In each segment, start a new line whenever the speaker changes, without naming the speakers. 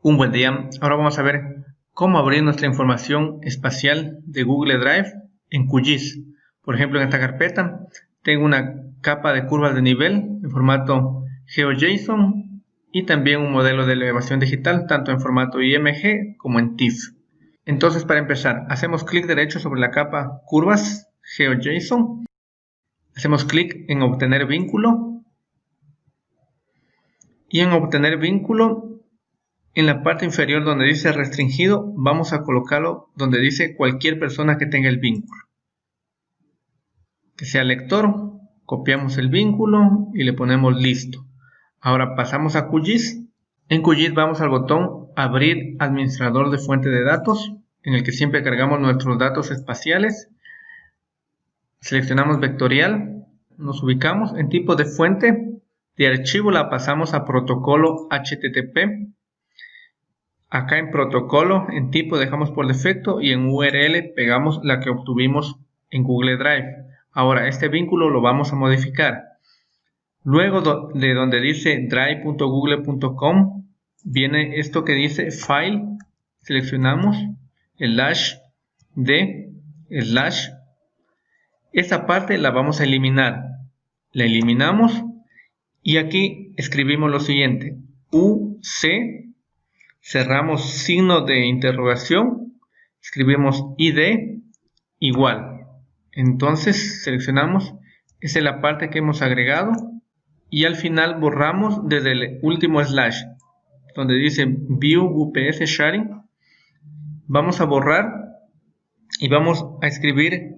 Un buen día. Ahora vamos a ver cómo abrir nuestra información espacial de Google Drive en QGIS. Por ejemplo, en esta carpeta tengo una capa de curvas de nivel en formato GeoJSON y también un modelo de elevación digital tanto en formato IMG como en TIFF. Entonces, para empezar, hacemos clic derecho sobre la capa curvas GeoJSON. Hacemos clic en obtener vínculo. Y en obtener vínculo en la parte inferior donde dice restringido, vamos a colocarlo donde dice cualquier persona que tenga el vínculo. Que sea lector, copiamos el vínculo y le ponemos listo. Ahora pasamos a QGIS. En QGIS vamos al botón abrir administrador de fuente de datos, en el que siempre cargamos nuestros datos espaciales. Seleccionamos vectorial, nos ubicamos en tipo de fuente, de archivo la pasamos a protocolo HTTP Acá en protocolo, en tipo dejamos por defecto y en URL pegamos la que obtuvimos en Google Drive. Ahora, este vínculo lo vamos a modificar. Luego de donde dice drive.google.com, viene esto que dice File, seleccionamos, slash de, slash. Esta parte la vamos a eliminar. La eliminamos y aquí escribimos lo siguiente, UC cerramos signo de interrogación, escribimos id igual. Entonces seleccionamos, esa es la parte que hemos agregado y al final borramos desde el último slash donde dice view UPS sharing. Vamos a borrar y vamos a escribir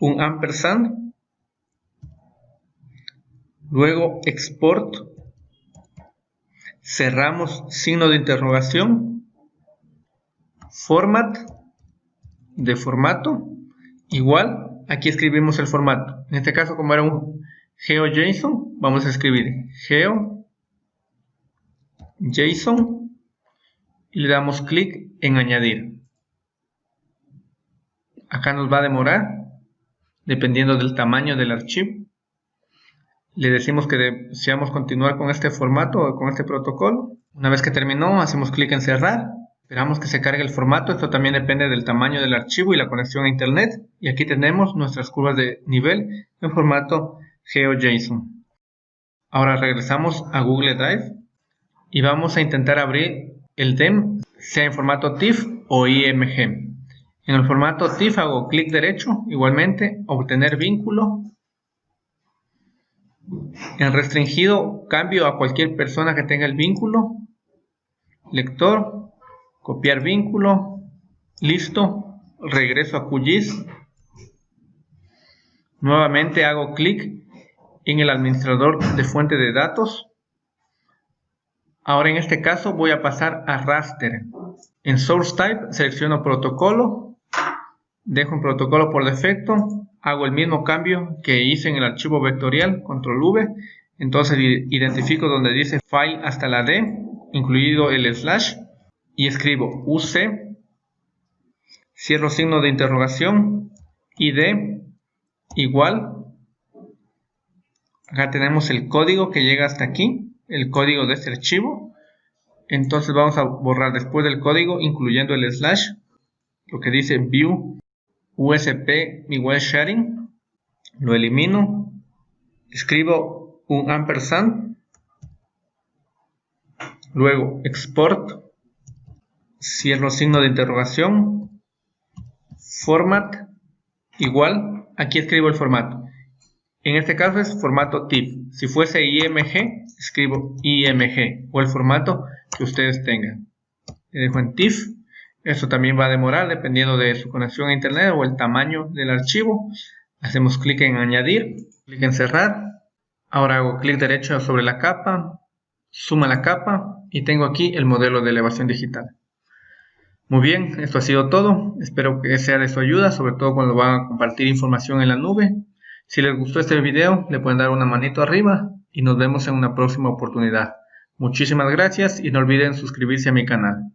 un ampersand. Luego export cerramos signo de interrogación, format de formato, igual, aquí escribimos el formato. En este caso, como era un GeoJSON, vamos a escribir GeoJSON y le damos clic en añadir. Acá nos va a demorar, dependiendo del tamaño del archivo le decimos que deseamos continuar con este formato o con este protocolo. Una vez que terminó, hacemos clic en cerrar. Esperamos que se cargue el formato. Esto también depende del tamaño del archivo y la conexión a internet. Y aquí tenemos nuestras curvas de nivel en formato GeoJSON. Ahora regresamos a Google Drive y vamos a intentar abrir el DEM, sea en formato TIFF o IMG. En el formato TIFF hago clic derecho, igualmente, obtener vínculo, en restringido cambio a cualquier persona que tenga el vínculo. Lector, copiar vínculo, listo, regreso a QGIS. Nuevamente hago clic en el administrador de fuente de datos. Ahora en este caso voy a pasar a raster. En source type selecciono protocolo, dejo un protocolo por defecto, hago el mismo cambio que hice en el archivo vectorial, control V, entonces identifico donde dice file hasta la D, incluido el slash, y escribo UC, cierro signo de interrogación, ID, igual, acá tenemos el código que llega hasta aquí, el código de este archivo, entonces vamos a borrar después del código, incluyendo el slash, lo que dice view USP igual sharing, lo elimino, escribo un ampersand, luego export, cierro signo de interrogación, format, igual, aquí escribo el formato. En este caso es formato TIFF. Si fuese IMG, escribo IMG o el formato que ustedes tengan. Le dejo en TIFF esto también va a demorar dependiendo de su conexión a internet o el tamaño del archivo. Hacemos clic en añadir, clic en cerrar. Ahora hago clic derecho sobre la capa, suma la capa y tengo aquí el modelo de elevación digital. Muy bien, esto ha sido todo. Espero que sea de su ayuda, sobre todo cuando van a compartir información en la nube. Si les gustó este video, le pueden dar una manito arriba y nos vemos en una próxima oportunidad. Muchísimas gracias y no olviden suscribirse a mi canal.